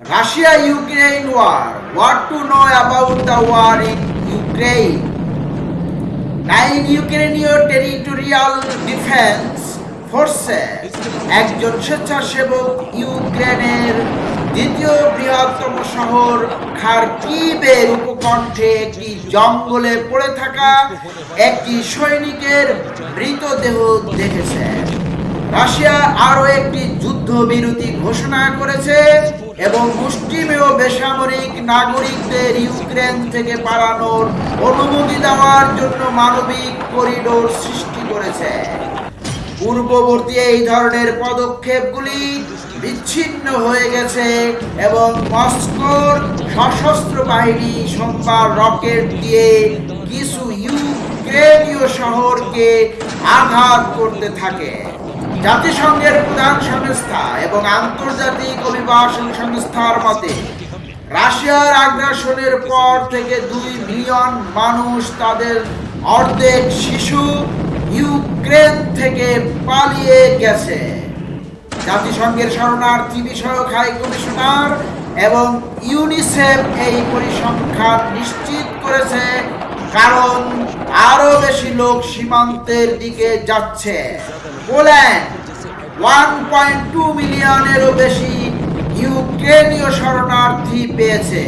Russia, Ukraine war. What to know about the war in Ukraine? Nine Ukrainian Territorial Defense Forces, একজন স্বেচ্ছাসেবক ইউক্রেনের দ্বিতীয় বৃহত্তম শহর খার্কিবের উপকণ্ঠে একটি জঙ্গলে পড়ে থাকা একটি সৈনিকের মৃতদেহ দেখেছে রাশিয়া আরও একটি যুদ্ধবিরতি ঘোষণা করেছে এবং মুষ্টিমেয় বেসামরিক নাগরিকদের ইউক্রেন থেকে পালানোর অনুমতি দেওয়ার জন্য মানবিক করিডোর সৃষ্টি করেছে। পূর্ববর্তী এই ধরনের পদক্ষেপগুলি বিচ্ছিন্ন হয়ে গেছে এবং মস্কোর সশস্ত্র বাহিনী সোমবার রকেট দিয়ে কিছু ইউক্রেনীয় শহরকে আঘাত করতে থাকে। জাতিসংঘের প্রধান সংস্থা এবং আন্তর্জাতিক অভিবাসন সংস্থার মতে, রাশিয়ার আগ্রাসনের পর থেকে দুই মিলিয়ন মানুষ তাদের অর্ধেক শিশু ইউক্রেন থেকে পালিয়ে গেছে। জাতিসংঘের শরণার্থী বিষয়ক হাই কমিশনার এবং ইউনিসেফ এই পরিসংখ্যান নিশ্চিত করেছে, কারণ আরও বেশি লোক সীমান্তের দিকে যাচ্ছে। বলেন ওয়ান পয়েন্ট টু মিলিয়নেরও বেশি ইউক্রেনীয় শরণার্থী পেয়েছে।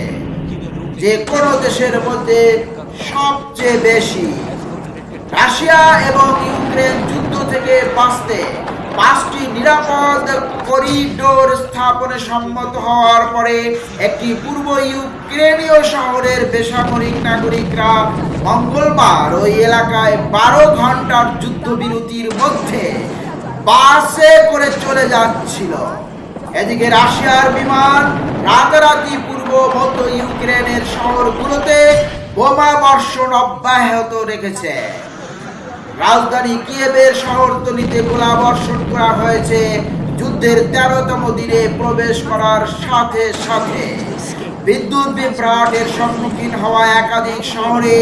যে কোনো দেশের মধ্যে সবচেয়ে বেশি। রাশিয়া এবং ইউক্রেন যুদ্ধ থেকে বাঁচতে পাঁচটি নিরাপদ করিডোর স্থাপনে সম্মত হওয়ার পরে একটি পূর্ব ইউক্রেনীয় শহরের বেসামরিক নাগরিকরা মঙ্গলবার ওই এলাকায় বারো ঘণ্টার যুদ্ধবিরতির মধ্যে বাসে করে চলে যাচ্ছিল। এদিকে রাশিয়ার বিমান রাতারাতি পূর্ব মধ্য ইউক্রেনের শহরগুলোতে বোমা বর্ষণ অব্যাহত রেখেছে। রাজধানী কিয়েভের শহরতলিতে গোলা বর্ষণ করা হয়েছে যুদ্ধের তেরোতম দিনে প্রবেশ করার সাথে সাথে বিদ্যুৎ বিভ্রাটের সম্মুখীন হওয়া একাধিক শহরে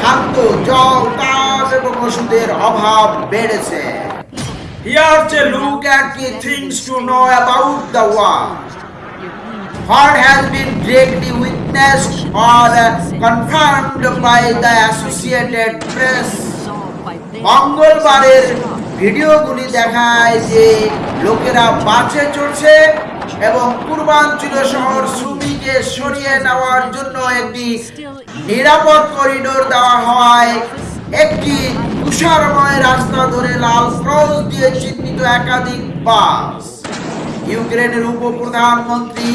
খাদ্য জল কাজ এবং ওষুধের অভাব বেড়েছে Here's a look at the things to know about the war. What has been directly witnessed or uh, confirmed by the Associated Press মঙ্গলবারের ভিডিওগুলি দেখায় যে লোকেরা বাসে চড়ছে এবং পূর্বাঞ্চল শহর সুমিকে সরিয়ে নেওয়ার জন্য একটি নিরাপদ করিডোর দেওয়া হয়। একটি তুষারময় রাস্তা ধরে লাল ক্রস দিয়ে চিহ্নিত একাধিক বাস। ইউক্রেনের উপপ্রধানমন্ত্রী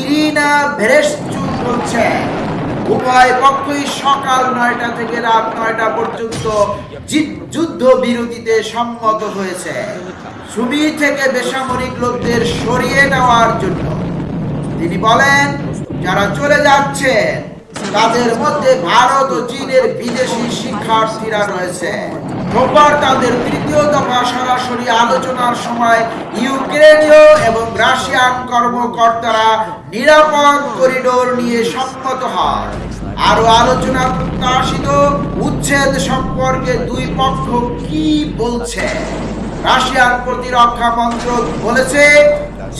ইরিনা ভেরেস্চুক বলছেন উভয় পক্ষই সকাল নয়টা থেকে রাত নয়টা পর্যন্ত যুদ্ধ বিরতিতে সম্মত হয়েছে। সুমি থেকে বেসামরিক লোকদের সরিয়ে নেওয়ার জন্য। তিনি বলেন, যারা চলে যাচ্ছে তাদের মধ্যে ভারত ও চীনের বিদেশি শিক্ষার্থীরা রয়েছে। রোববার তাদের তৃতীয় দফা সরাসরি আলোচনার সময় ইউক্রেনীয় এবং রাশিয়ান কর্মকর্তারা নিরাপদ করিডোর নিয়ে সম্মত হয় আরও আলোচনা প্রত্যাশিত, উচ্ছেদ সম্পর্কে দুই পক্ষ কি বলছে? রাশিয়ার প্রতিরক্ষা মন্ত্রক বলেছে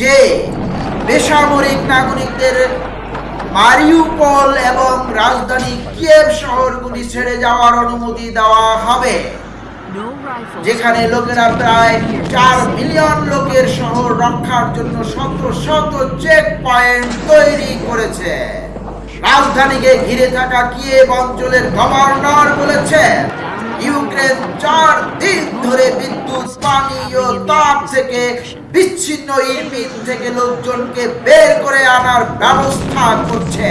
যে, বেসামরিক নাগরিকদের মারিউপল এবং রাজধানী কিয়েভ শহরগুলি ছেড়ে যাওয়ার অনুমতি দেওয়া হবে। যেখানে লোকেরা প্রায় চার মিলিয়ন লোকের শহর রক্ষার জন্য শত শত চেক পয়েন্ট তৈরি করেছে। রাজধানীকে ঘিরে থাকা কিয়েভ অঞ্চলের গভর্নর বলেছেন, ইউক্রেন চার দিন ধরে বিদ্যুৎ, পানি ও তাপ থেকে বিচ্ছিন্ন ইরপিন থেকে লোকজনকে বের করে আনার ব্যবস্থা করছে।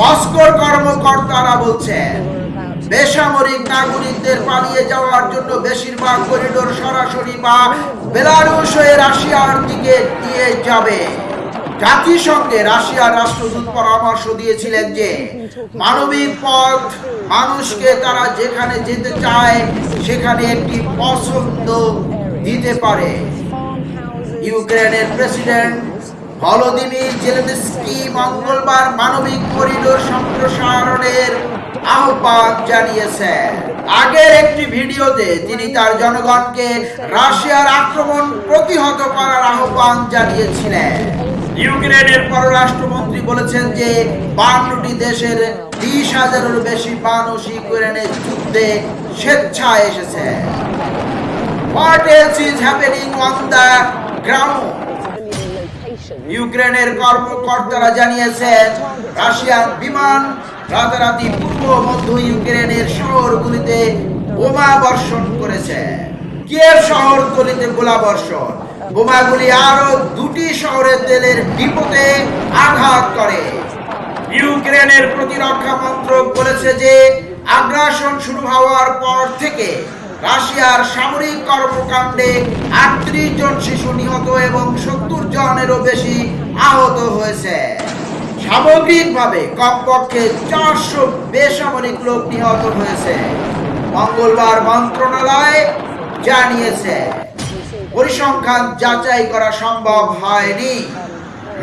মস্কোর কর্মকর্তারা বলছেন বেসামরিক নাগরিকদের পালিয়ে যাওয়ার জন্য বেশিরভাগ করিডোর সরাসরি বা বেলারুশ হয়ে রাশিয়ার দিকে নিয়ে যাবে। জাতিসংঘে রাশিয়ার রাষ্ট্রদূত পরামর্শ দিয়েছিলেন যে, মানবিক পথ মানুষকে তারা যেখানে যেতে চায়, সেখানে একটি পছন্দ দিতে পারে। ইউক্রেনের প্রেসিডেন্ট ভলোদিমির জেলেনস্কি মঙ্গলবার মানবিক করিডোর সম্প্রসারণের আহ্বান জানিয়েছেন আগের একটি ভিডিওতে তিনি তার জনগণকে রাশিয়ার আক্রমণ প্রতিহত করার আহ্বান জানিয়েছিলেন ইউক্রেনের পররাষ্ট্রমন্ত্রী বলেছেন যে, বান্নটি দেশের বিশ হাজারেরও বেশি মানুষ ইউক্রেনের যুদ্ধে স্বেচ্ছায় এসেছে What else is happening on the ground? ইউক্রেনের কর্মকর্তারা জানিয়েছেন রাশিয়ান বিমান রাতারাতি পূর্ব মধ্য ইউক্রেনের শহরগুলিতে বোমা বর্ষণ করেছে। কিয়েভ শহরগুলিতে গোলা বর্ষণ। বোমাগুলি আরও দুটি শহরে তেলের ডিপোতে আঘাত করে। ইউক্রেনের প্রতিরক্ষা মন্ত্রক বলেছে যে, আগ্রাসন শুরু হওয়ার পর থেকে রাশিয়ার সামরিক কর্মকাণ্ডে আটত্রিশ জন শিশু নিহত এবং সত্তর জনেরও বেশি আহত হয়েছে। সামগ্রিকভাবে কমপক্ষে চারশো বেসামরিক লোক নিহত হয়েছে। মঙ্গলবার মন্ত্রণালয় জানিয়েছে, পরিসংখ্যান যাচাই করা সম্ভব হয়নি।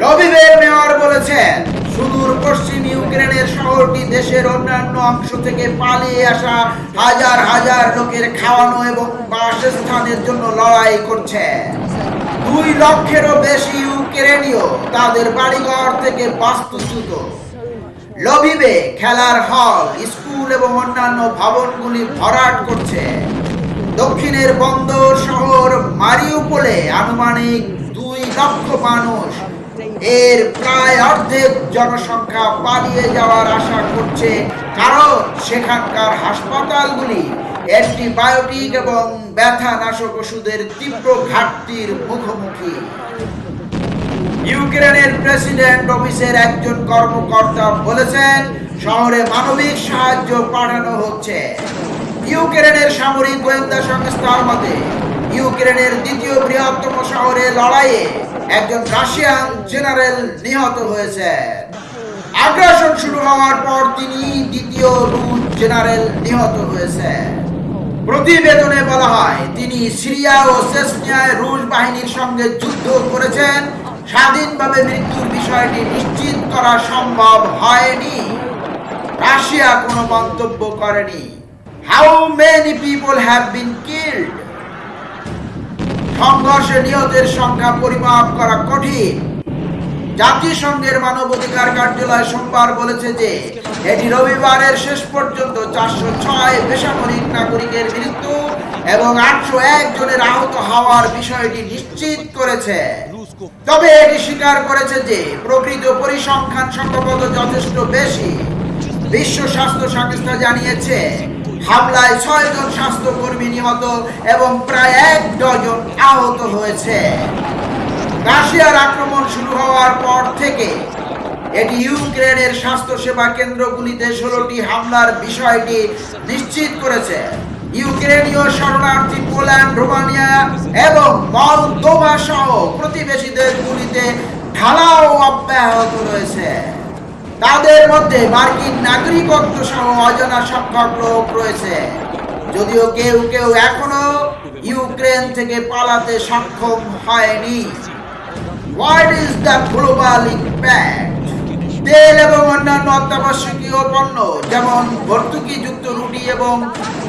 লবিবের মেয়র বলেছেন, সুদূর পশ্চিম ইউক্রেনের শহরটি দেশের অন্যান্য অংশ থেকে পালিয়ে আসা হাজার হাজার লোকের খাওয়ানো এবং বাসস্থানের জন্য লড়াই করছে। দুই লক্ষেরও বেশি ইউক্রেনীয় তাদের বাড়িঘর থেকে বাস্তুচ্যুত। লবিবে খেলার হল, স্কুল এবং অন্যান্য ভবনগুলি ভরাট করছে। দক্ষিণের বন্দর শহর মারিউপোলে আনুমানিক দুই লক্ষ মানুষ। এর প্রায় অর্ধেক জনসংখ্যা পালিয়ে যাওয়ার আশা করছে, কারণ সেখানকার হাসপাতালগুলি অ্যান্টিবায়োটিক এবং ব্যথানাশক ওষুধের তীব্র ঘাটতির মুখোমুখি। ইউক্রেনের প্রেসিডেন্ট অফিসের একজন কর্মকর্তা বলেছেন, শহরে মানবিক সাহায্য পাঠানো হচ্ছে। ইউক্রেনের সামরিক গোয়েন্দা সংস্থার মতে, ইউক্রেনের দ্বিতীয় বৃহত্তম শহরে লড়াইয়ে একজন রাশিয়ান জেনারেল নিহত হয়েছে আগ্রাসন শুরু হওয়ার পর তিনি দ্বিতীয় রুশ জেনারেল নিহত হয়েছে প্রতিবেদনে বলা হয়, তিনি সিরিয়া ও সেসনিয়ায় রুশ বাহিনীর সঙ্গে যুদ্ধ করেছেন স্বাধীনভাবে মৃত্যুর বিষয়টি নিশ্চিত করা সম্ভব হয়নি। রাশিয়া কোনো মন্তব্য করেনি। How many people have been killed সংঘর্ষে নিহতের সংখ্যা পরিমাপ করা কঠিন। জাতিসংঘের মানবাধিকার কার্যালয় সোমবার বলেছে যে, এটি রবিবারের শেষ পর্যন্ত চারশো ছয় বেসামরিক নাগরিকের মৃত্যু এবং আটশো এক জনের আহত হওয়ার বিষয়টি নিশ্চিত করেছে। তবে এটি স্বীকার করেছে যে, প্রকৃত পরিসংখ্যান সম্ভবত যথেষ্ট বেশি। বিশ্ব স্বাস্থ্য সংস্থা জানিয়েছে, হামলায় ছয় জন স্বাস্থ্যকর্মী নিহত এবং প্রায় এক ডজন আহত হয়েছে। রাশিয়ার আক্রমণ শুরু হওয়ার পর থেকে এটি ইউক্রেনের স্বাস্থ্য সেবা কেন্দ্রগুলিতে ষোলোটি হামলার বিষয়টি নিশ্চিত করেছে। ইউক্রেনীয় শরণার্থী পোল্যান্ড, রোমানিয়া এবং মলদোভা সহ প্রতিবেশী দেশগুলিতে ঢালাও অব্যাহত রয়েছে। তাদের মধ্যে মার্কিন নাগরিকত্ব সহ অজানা সংখ্যক লোক রয়েছে। যদিও কেউ কেউ এখনও ইউক্রেন থেকে পালাতে সক্ষম হয়নি। What is the global impact তেল এবং অন্যান্য অত্যাবশ্যকীয় পণ্য, যেমন ভর্তুকিযুক্ত রুটি এবং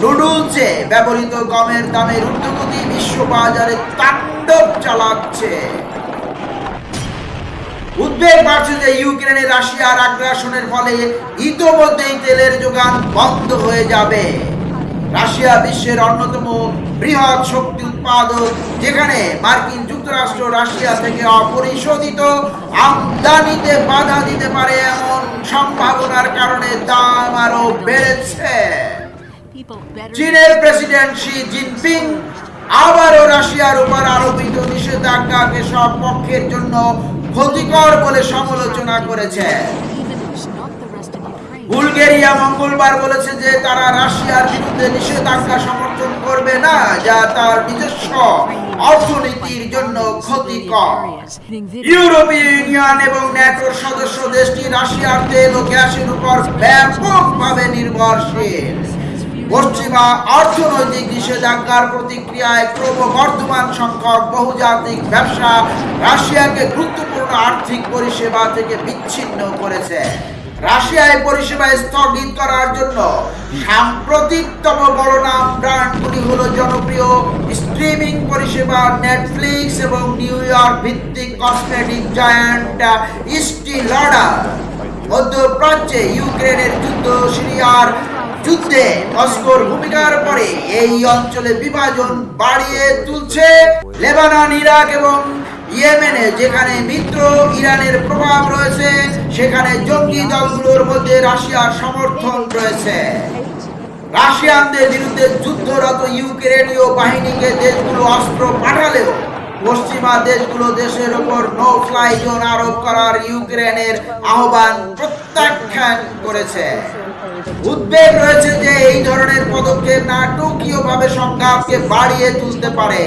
নুডলসে ব্যবহৃত গমের দামে বিশ্ব বাজারে তাণ্ডব চালাচ্ছে। উদ্বেগ বাড়ছে যে ইউক্রেনে রাশিয়ার আগ্রাসনের ফলে ইতোমধ্যেই তেলের যোগান বন্ধ হয়ে যাবে। রাশিয়া বিশ্বের অন্যতম বৃহৎ শক্তি উৎপাদক যেখানে মার্কিন যুক্তরাষ্ট্র রাশিয়া থেকে অপরিশোধিত আমদানিতে বাধা দিতে পারে এমন সম্ভাবনার কারণে দাম আরও বেড়েছে। চীনের প্রেসিডেন্ট শি জিনপিং আবারও রাশিয়ার উপর আরোপিত নিষেধাজ্ঞাকে সব পক্ষের জন্য ক্ষতিকর বলে সমালোচনা করেছে। বুলগেরিয়া মঙ্গলবার বলেছে যে তারা রাশিয়ার বিরুদ্ধে নিষেধাজ্ঞা সমর্থন করবে না, যা তার নিজস্ব অর্থনীতির জন্য ক্ষতিকর। ইউরোপীয় ইউনিয়ন এবং ন্যাটোর সদস্য দেশটি রাশিয়ার তেল ও গ্যাসের উপর ব্যাপকভাবে নির্ভরশীল। পশ্চিমা অর্থনৈতিক নিষেধাজ্ঞার প্রতিক্রিয়ায় ক্রমবর্ধমান বহুজাতিক ব্যবসা রাশিয়াকে গুরুত্বপূর্ণ আর্থিক পরিষেবা থেকে বিচ্ছিন্ন করেছে। রাশিয়ায় পরিষেবা স্থগিত করার জন্য সাম্প্রতিকতম বড় নাম ব্র্যান্ডগুলি হলো জনপ্রিয় স্ট্রিমিং পরিষেবা নেটফ্লিক্স এবং নিউ ইয়র্ক ভিত্তিক কসমেটিক জায়ান্ট ইস্টি লডার মধ্যপ্রাচ্যে ইউক্রেনের যুদ্ধ, সিরিয়ার যুদ্ধে মস্কোর ভূমিকার পরে এই অঞ্চলে বিভাজন বাড়িয়ে তুলছে লেবানন, ইরাক এবং ইয়েমেনে যেখানে মিত্র ইরানের প্রভাব রয়েছে, সেখানে জঙ্গি দলগুলোর মধ্যে রাশিয়ার সমর্থন রয়েছে। রাশিয়ানদের বিরুদ্ধে যুদ্ধরত ইউক্রেনীয় বাহিনীকে দেশগুলো অস্ত্র পাঠালেও পশ্চিমা দেশগুলো দেশের ওপর নো ফ্লাই জোন আরোপ করার ইউক্রেনের আহ্বান প্রত্যাখ্যান করেছে। উদ্বেগ রয়েছে যে এই ধরনের পদক্ষেপ নাটকীয়ভাবে সংঘাতকে বাড়িয়ে তুলতে পারে।